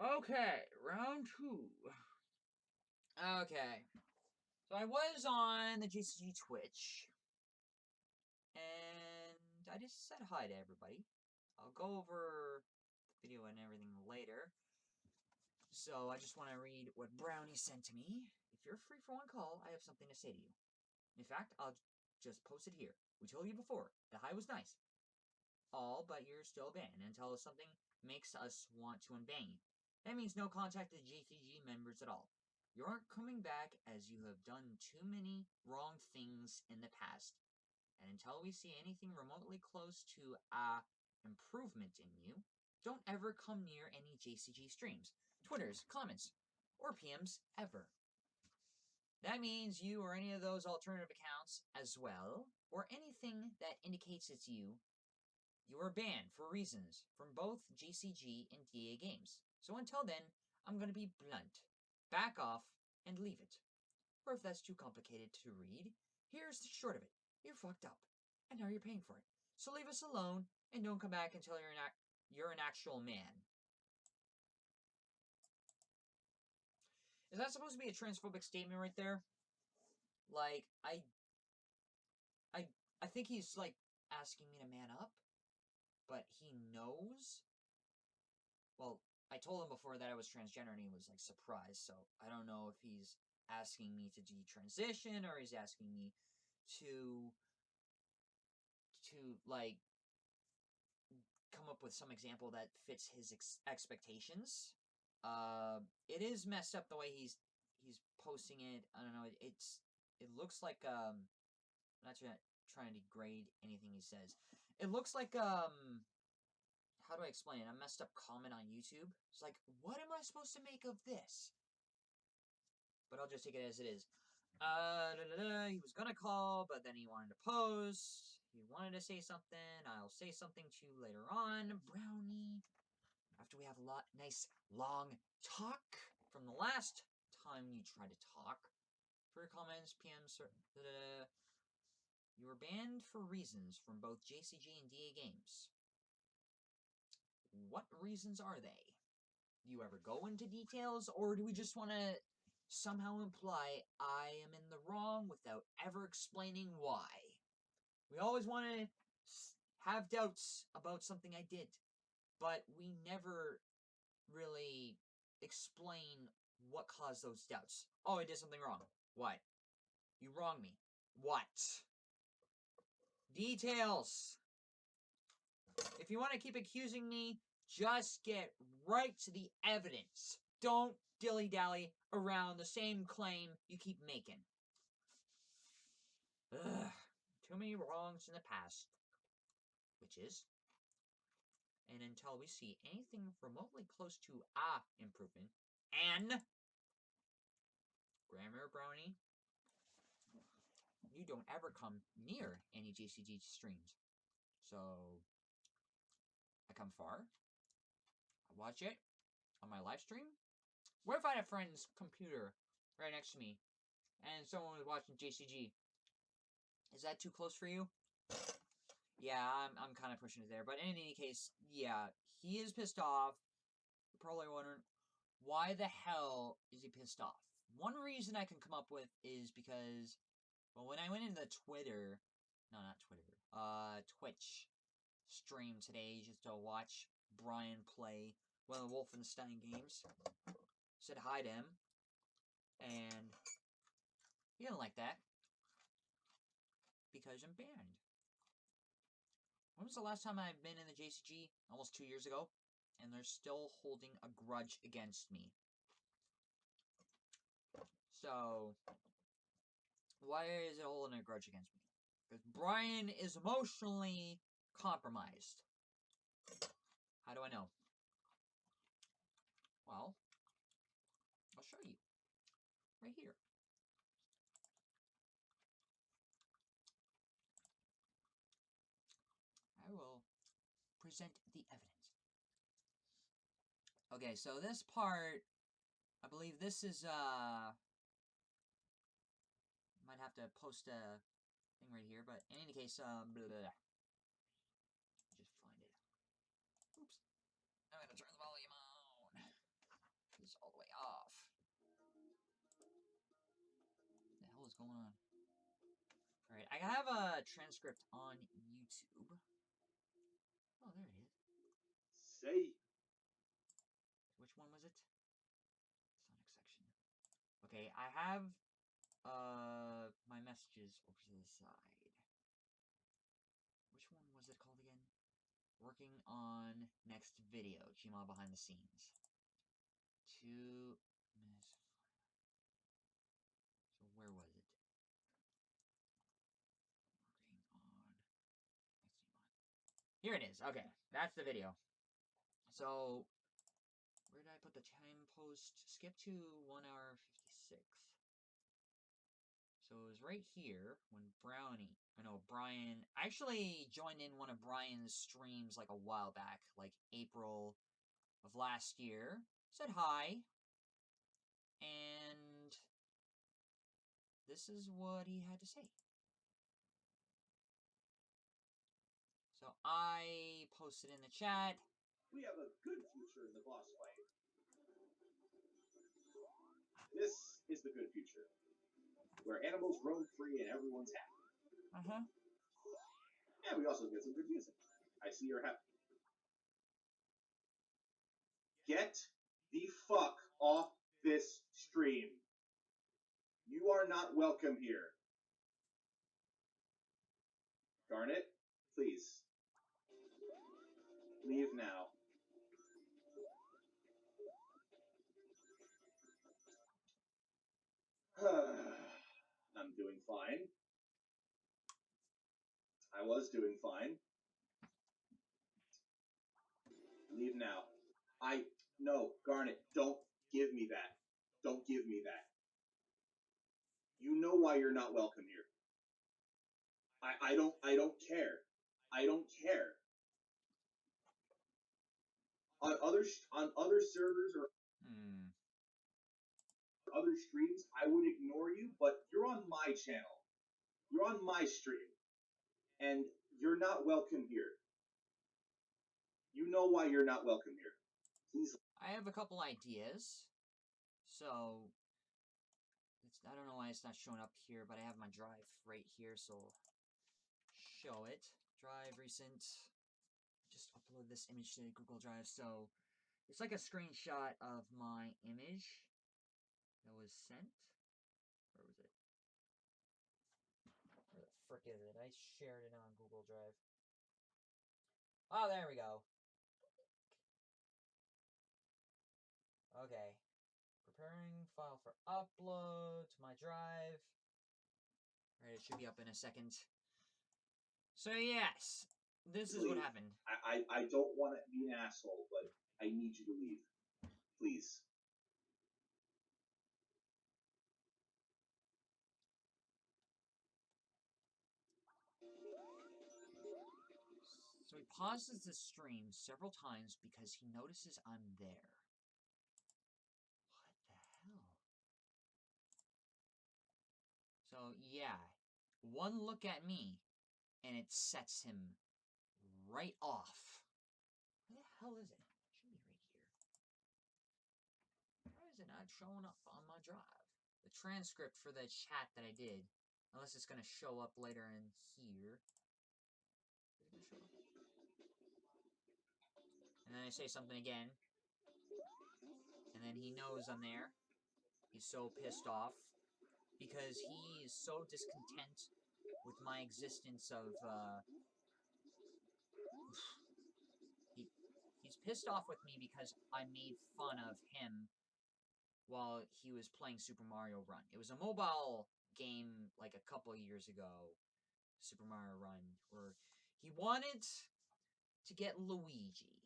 Okay, round two. Okay. So I was on the GCG Twitch. And I just said hi to everybody. I'll go over the video and everything later. So I just want to read what Brownie sent to me. If you're free for one call, I have something to say to you. In fact, I'll just post it here. We told you before, the hi was nice. All, but you're still banned until something makes us want to unban you. That means no contact with GCG members at all. You aren't coming back as you have done too many wrong things in the past. And until we see anything remotely close to a improvement in you, don't ever come near any JCG streams, Twitters, comments, or PMs ever. That means you or any of those alternative accounts as well, or anything that indicates it's you, you are banned for reasons from both GCG and DA games. So until then, I'm going to be blunt. Back off and leave it. Or if that's too complicated to read, here's the short of it. You're fucked up, and now you're paying for it. So leave us alone, and don't come back until you're an, you're an actual man. Is that supposed to be a transphobic statement right there? Like, I... I, I think he's, like, asking me to man up, but he knows? Well, I told him before that I was transgender and he was like surprised. So I don't know if he's asking me to detransition or he's asking me to to like come up with some example that fits his ex expectations. Uh, it is messed up the way he's he's posting it. I don't know. It, it's it looks like um. I'm not trying trying to degrade anything he says. It looks like um how do I explain? A messed up comment on YouTube. It's like, what am I supposed to make of this? But I'll just take it as it is. Uh, da, da, da, he was gonna call, but then he wanted to post. He wanted to say something. I'll say something to you later on. Brownie. After we have a lot nice long talk from the last time you tried to talk. For your comments, PMs, you were banned for reasons from both JCG and DA games. What reasons are they? Do you ever go into details, or do we just want to somehow imply I am in the wrong without ever explaining why? We always want to have doubts about something I did, but we never really explain what caused those doubts. Oh, I did something wrong. What? You wronged me. What? Details! If you want to keep accusing me, just get right to the evidence. Don't dilly-dally around the same claim you keep making. Ugh, too many wrongs in the past. Which is, and until we see anything remotely close to a improvement, and Grammar Brownie, you don't ever come near any JCG streams. So, I come far, watch it on my live stream. What if I had a friend's computer right next to me and someone was watching JCG? Is that too close for you? Yeah, I'm, I'm kind of pushing it there. But in any case, yeah, he is pissed off. You're probably wondering, why the hell is he pissed off? One reason I can come up with is because, well, when I went into the Twitter, no, not Twitter, uh, Twitch stream today just to watch Brian play one of the Wolfenstein games. Said hi to him. And he didn't like that. Because I'm banned. When was the last time I've been in the JCG? Almost two years ago. And they're still holding a grudge against me. So, why is it holding a grudge against me? Because Brian is emotionally compromised. How do I know? Well, I'll show you. Right here. I will present the evidence. Okay, so this part, I believe this is, uh, might have to post a thing right here, but in any case, um, blah, blah, blah. just find it. Oops. I'm gonna turn the volume on. Going on? Alright, I have a transcript on YouTube. Oh, there it is. Say Which one was it? Sonic section. Okay, I have uh my messages over to the side. Which one was it called again? Working on next video, Gmod behind the scenes. Two miss. So where was it? Working on next Gmod. Here it is. Okay, that's the video. So where did I put the time post? Skip to 1 hour 56. So it was right here when Brownie, I know Brian, I actually joined in one of Brian's streams like a while back, like April of last year. Said hi. And this is what he had to say. I posted in the chat. we have a good future in the boss fight. This is the good future, where animals roam free and everyone's happy. Uh huh. And we also get some good music. I see you're happy. Get the fuck off this stream. You are not welcome here. Garnet, please. Leave now. I'm doing fine. I was doing fine. Leave now. I no, Garnet, don't give me that. Don't give me that. You know why you're not welcome here. I, I don't I don't care. I don't care. On other on other servers or Hmm. other streams, I would ignore you, but you're on my channel. You're on my stream. And you're not welcome here. You know why you're not welcome here. Please I have a couple ideas. So it's I don't know why it's not showing up here, but I have my drive right here, so show it. Drive recent. Upload this image to Google Drive. So it's like a screenshot of my image that was sent. Where was it? Where the frick is it? I shared it on Google Drive. Oh, there we go. Okay. Preparing file for upload to my drive. Alright, it should be up in a second. So yes, this is what happened. I, I, I don't want to be an asshole, but I need you to leave. Please. So he pauses the stream several times because he notices I'm there. What the hell? So yeah, one look at me and it sets him right off. Where the hell is it? It should be right here. Why is it not showing up on my drive? The transcript for the chat that I did. Unless it's gonna show up later in here. And then I say something again. And then he knows I'm there. He's so pissed off. Because he is so discontent with my existence of, uh... He, he's pissed off with me because I made fun of him while he was playing Super Mario Run. It was a mobile game like a couple years ago, Super Mario Run, where he wanted to get Luigi,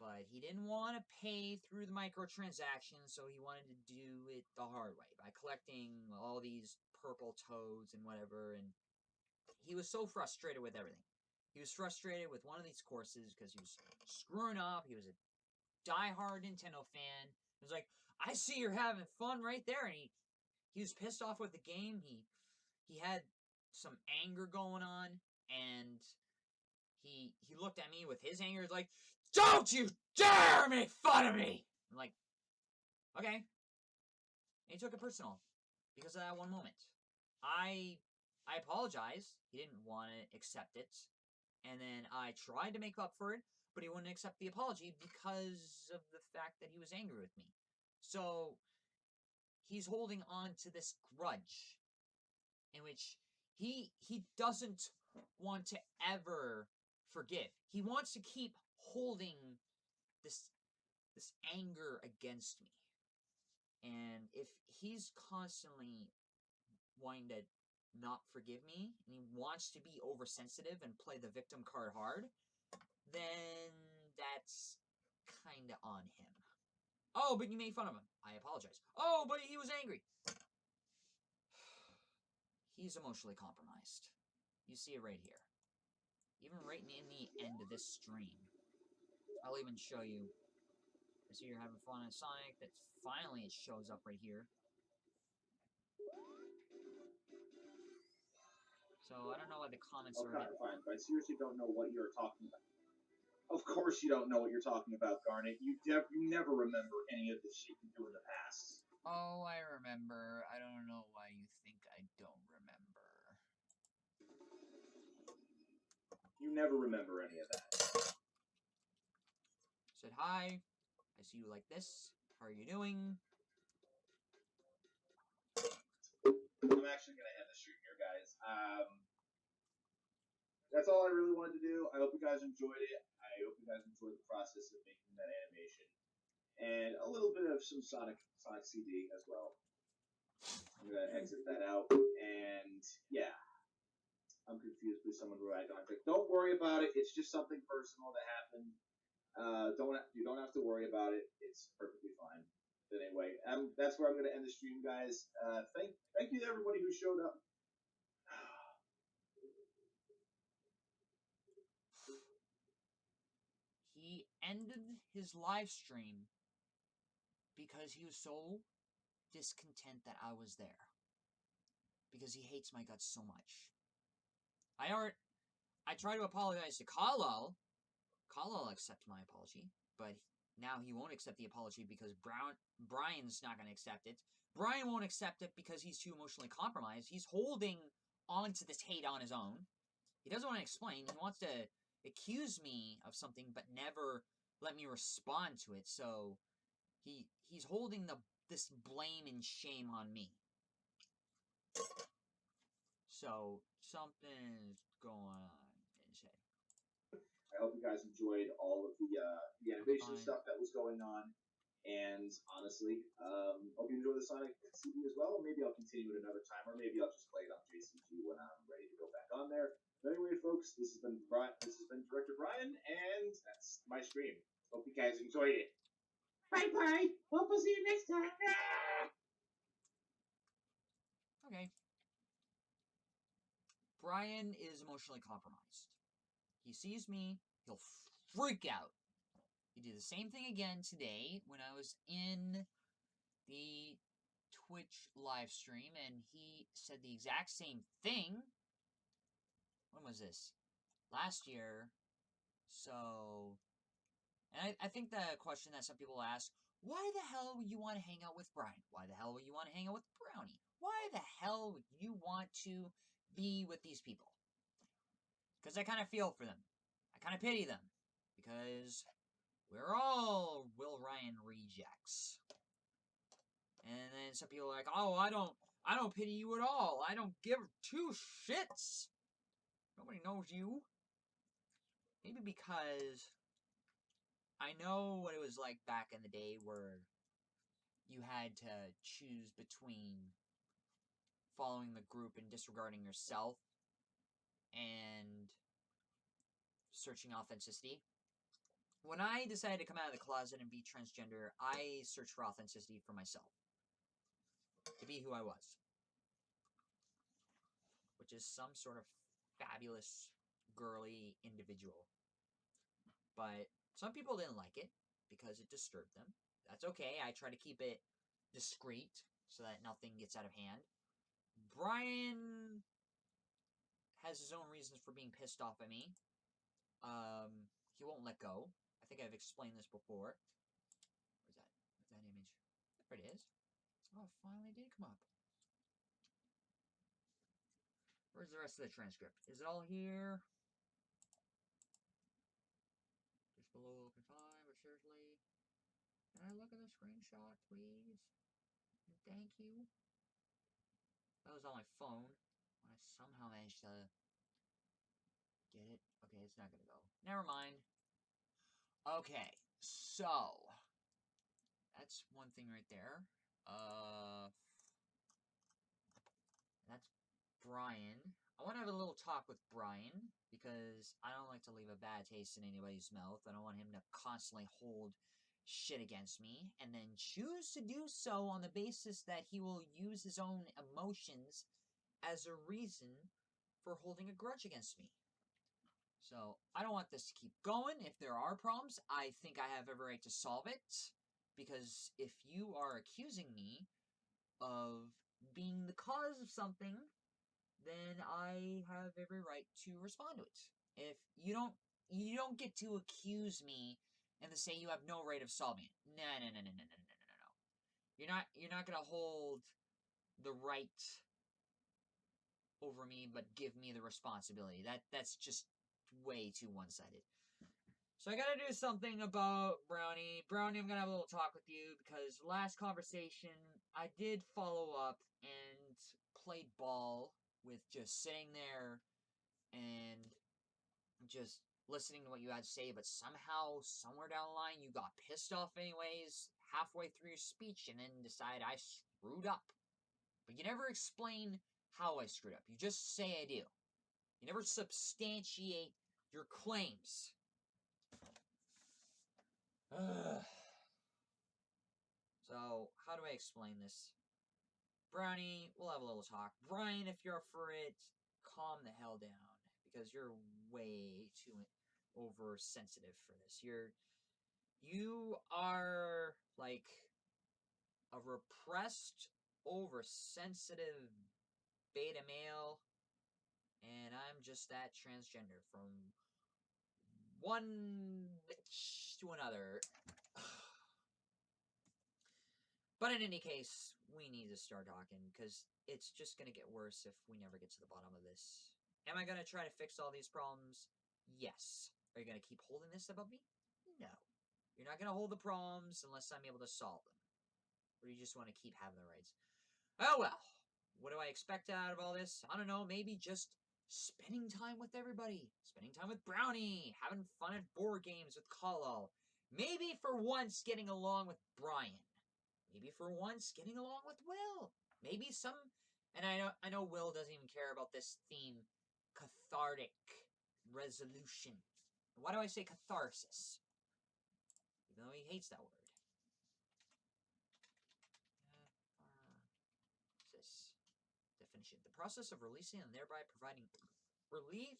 but he didn't want to pay through the microtransactions, so he wanted to do it the hard way by collecting all these purple toads and whatever, and he was so frustrated with everything. He was frustrated with one of these courses because he was screwing up. He was a diehard Nintendo fan. He was like, I see you're having fun right there, and he he was pissed off with the game. He he had some anger going on, and he he looked at me with his anger like, "Don't you dare make fun of me!" I'm like, okay. And he took it personal because of that one moment. I I apologized. He didn't want to accept it. And then I tried to make up for it, but he wouldn't accept the apology because of the fact that he was angry with me. So he's holding on to this grudge in which he he doesn't want to ever forgive. He wants to keep holding this this anger against me. And if he's constantly wanting to not forgive me and he wants to be oversensitive and play the victim card hard, then that's kind of on him. Oh, but you made fun of him. I apologize. Oh, but he was angry. He's emotionally compromised. You see it right here. Even right in the end of this stream. I'll even show you. I see you're having fun on Sonic. That finally it shows up right here. So I don't know why the comments are. Okay, fine. But I seriously don't know what you're talking about. Of course you don't know what you're talking about, Garnet. You you never remember any of the shit you do in the past. Oh, I remember. I don't know why you think I don't remember. You never remember any of that. Said hi. I see you like this. How are you doing? I'm actually gonna end the stream here, guys. Um, that's all I really wanted to do. I hope you guys enjoyed it. I hope you guys enjoyed the process of making that animation, and a little bit of some Sonic Sonic CD as well. I'm gonna exit that out, and yeah, I'm confused. with someone write contact. Don't Don't worry about it. It's just something personal that happened. Uh, don't you don't have to worry about it. It's perfectly fine. But anyway, um, that's where I'm to end the stream, guys. Uh, thank thank you to everybody who showed up. He ended his live stream because he was so discontent that I was there. Because he hates my guts so much. I already, I try to apologize to Khalil. Khalil accept my apology, but now he won't accept the apology because Brown Brian's not going to accept it. Brian won't accept it because he's too emotionally compromised. He's holding on to this hate on his own. He doesn't want to explain. He wants to accuse me of something but never let me respond to it. So he he's holding the this blame and shame on me. So something's going on in his head. I hope you guys enjoyed all of the uh, the animation Fine. stuff that was going on. And honestly, um, hope you enjoy the Sonic CD as well. Maybe I'll continue it another time, or maybe I'll just play it on JCG when I'm ready to go back on there. But anyway, folks, this has been Brian. This has been Director Brian, and that's my stream. Hope you guys enjoyed it. Bye bye. Hope we'll see you next time. Okay. Brian is emotionally compromised. He sees me, he'll freak out. He did the same thing again today when I was in the Twitch live stream and he said the exact same thing. When was this? Last year. So. And I, I think the question that some people ask why the hell would you want to hang out with Brian? Why the hell would you want to hang out with Brownie? Why the hell would you want to be with these people? Because I kind of feel for them. I kind of pity them. Because we're all Will Ryan rejects. And then some people are like, oh, I don't, I don't pity you at all. I don't give two shits. Nobody knows you. Maybe because I know what it was like back in the day where you had to choose between following the group and disregarding yourself and searching authenticity. When I decided to come out of the closet and be transgender, I searched for authenticity for myself. To be who I was. Which is some sort of fabulous, girly individual. But some people didn't like it because it disturbed them. That's okay. I try to keep it discreet so that nothing gets out of hand. Brian has his own reasons for being pissed off at me. Um, he won't let go. I think I've explained this before. Where's that? Where's that image? There it is. Oh, it finally did come up. Where's the rest of the transcript? Is it all here? Just below open time, but seriously. Can I look at the screenshot, please? Thank you. That was on my phone. I somehow managed to get it. Okay, it's not gonna go. Never mind. Okay, so that's one thing right there. Uh, Brian. I want to have a little talk with Brian because I don't like to leave a bad taste in anybody's mouth. I don't want him to constantly hold shit against me and then choose to do so on the basis that he will use his own emotions as a reason for holding a grudge against me. So I don't want this to keep going. If there are problems, I think I have every right to solve it. Because if you are accusing me of being the cause of something, then I have every right to respond to it. If you don't you don't get to accuse me and to say you have no right of solving it. No, no, no, no, no, no, no, no, no. You're not you're not gonna hold the right over me, but give me the responsibility. That that's just way too one-sided. So I gotta do something about Brownie. Brownie, I'm gonna have a little talk with you because last conversation I did follow up and played ball with just sitting there and just listening to what you had to say, but somehow, somewhere down the line, you got pissed off anyways, halfway through your speech, and then decided I screwed up. But you never explain how I screwed up. You just say I do. You never substantiate your claims. Ugh. So, how do I explain this? Brownie, we'll have a little talk. Brian, if you're up for it, calm the hell down. Because you're way too oversensitive for this. You're you are like a repressed, oversensitive beta male, and I'm just that transgender from one bitch to another. but in any case, we need to start talking because it's just going to get worse if we never get to the bottom of this. Am I going to try to fix all these problems? Yes. Are you going to keep holding this above me? No. You're not going to hold the problems unless I'm able to solve them. Or do you just want to keep having the rights? Oh well. What do I expect out of all this? I don't know. Maybe just spending time with everybody, spending time with Brownie, having fun at board games with Kalo. Maybe for once getting along with Brian. Maybe for once getting along with Will. Maybe some and I know I know Will doesn't even care about this theme cathartic resolution. Why do I say catharsis? Even though he hates that word. Catharsis. Definition. The process of releasing and thereby providing relief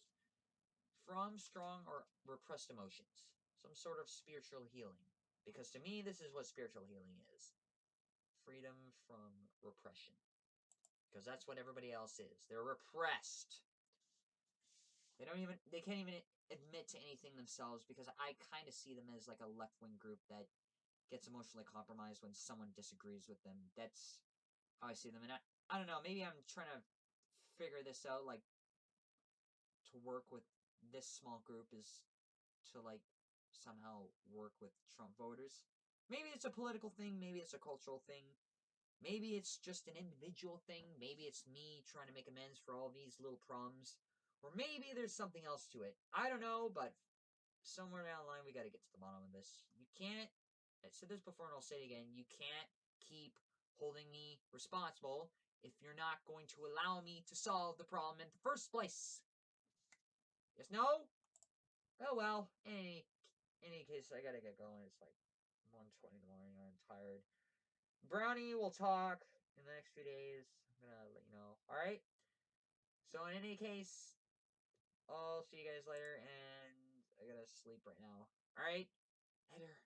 from strong or repressed emotions. Some sort of spiritual healing. Because to me, this is what spiritual healing is. Freedom from repression. Because that's what everybody else is. They're repressed. They don't even, they can't even admit to anything themselves because I kind of see them as like a left wing group that gets emotionally compromised when someone disagrees with them. That's how I see them. And I, I don't know, maybe I'm trying to figure this out, like, to work with this small group is to, like, somehow work with Trump voters. Maybe it's a political thing, maybe it's a cultural thing. Maybe it's just an individual thing. Maybe it's me trying to make amends for all these little problems. Or maybe there's something else to it. I don't know, but somewhere down the line, we got to get to the bottom of this. You can't, I said this before and I'll say it again, you can't keep holding me responsible if you're not going to allow me to solve the problem in the first place. Yes, no? Oh well, any, any case, I gotta get going. It's like 1.20 in the morning, I'm tired. Brownie will talk in the next few days. I'm gonna let you know. Alright? So in any case, I'll see you guys later, and I gotta sleep right now. Alright? Later.